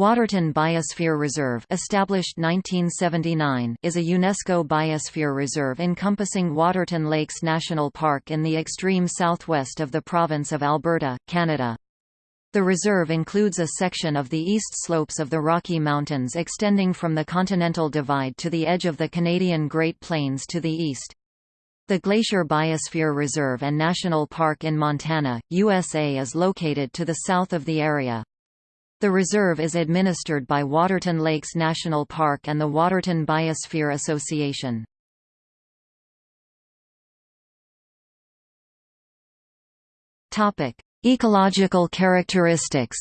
Waterton Biosphere Reserve established 1979 is a UNESCO biosphere reserve encompassing Waterton Lakes National Park in the extreme southwest of the province of Alberta, Canada. The reserve includes a section of the east slopes of the Rocky Mountains extending from the Continental Divide to the edge of the Canadian Great Plains to the east. The Glacier Biosphere Reserve and National Park in Montana, USA is located to the south of the area. The reserve is administered by Waterton Lakes National Park and the Waterton Biosphere Association. Ecological characteristics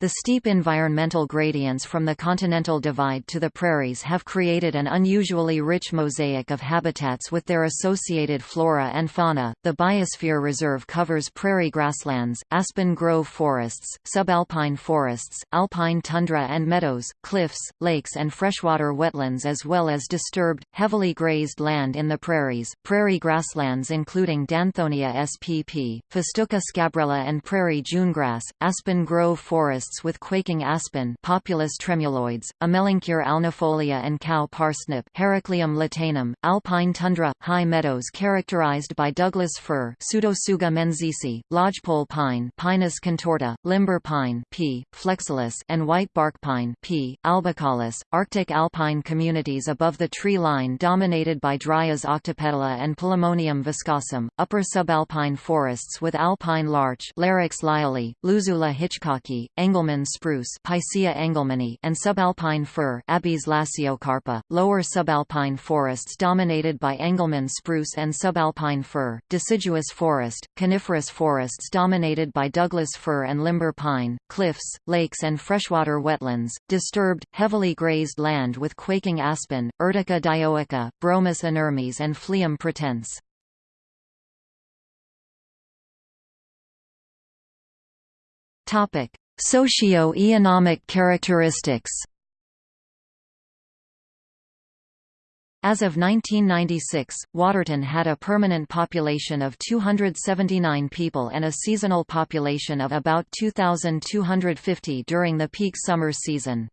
The steep environmental gradients from the Continental Divide to the prairies have created an unusually rich mosaic of habitats with their associated flora and fauna. The Biosphere Reserve covers prairie grasslands, aspen grove forests, subalpine forests, alpine tundra and meadows, cliffs, lakes, and freshwater wetlands, as well as disturbed, heavily grazed land in the prairies. Prairie grasslands including Danthonia spp, Festuca scabrella, and prairie junegrass, aspen grove forests with quaking aspen Populus tremuloides, Amelanchier alnifolia and cow parsnip Heracleum latanum, alpine tundra, high meadows characterized by Douglas fir Pseudotsuga menziesii, lodgepole pine Pinus contorta, limber pine P. flexilis and white bark pine P. albicaulis, Arctic alpine communities above the tree line dominated by Dryas octopetala and Polemonium viscosum, upper subalpine forests with alpine larch Larix lyelli, Luzula hitchcocki, Engelmann spruce Picea engelmanni and subalpine fir Abies lasiocarpa, lower subalpine forests dominated by Engelmann spruce and subalpine fir, deciduous forest, coniferous forests dominated by Douglas fir and limber pine, cliffs, lakes and freshwater wetlands, disturbed, heavily grazed land with quaking aspen, Urtica dioica, Bromus inermis and Phleum pratense. Topic: Socio-economic characteristics As of 1996, Waterton had a permanent population of 279 people and a seasonal population of about 2,250 during the peak summer season.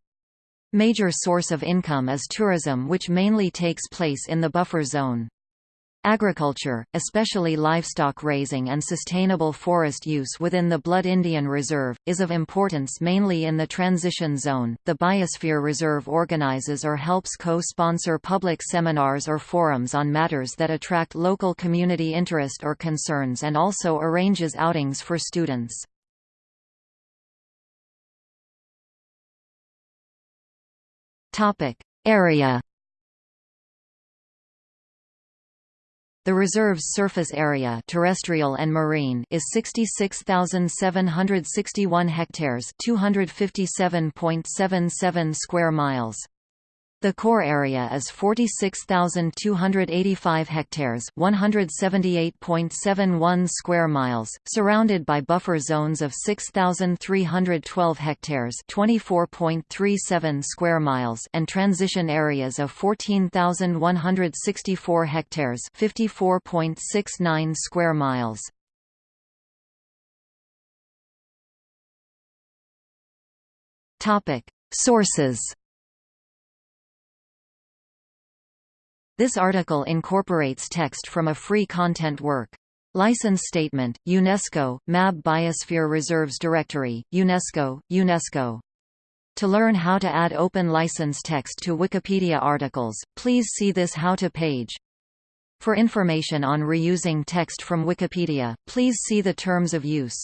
Major source of income is tourism which mainly takes place in the buffer zone. Agriculture, especially livestock raising and sustainable forest use within the Blood Indian Reserve, is of importance mainly in the transition zone. The Biosphere Reserve organizes or helps co-sponsor public seminars or forums on matters that attract local community interest or concerns and also arranges outings for students. Area The reserve's surface area terrestrial and marine is 66,761 hectares 257.77 square miles. The core area is 46,285 hectares, 178.71 square miles, surrounded by buffer zones of 6,312 hectares, 24.37 square miles, and transition areas of 14,164 hectares, 54.69 square miles. Topic: Sources This article incorporates text from a free content work. License Statement, UNESCO, MAB Biosphere Reserves Directory, UNESCO, UNESCO. To learn how to add open license text to Wikipedia articles, please see this How to page. For information on reusing text from Wikipedia, please see the Terms of Use.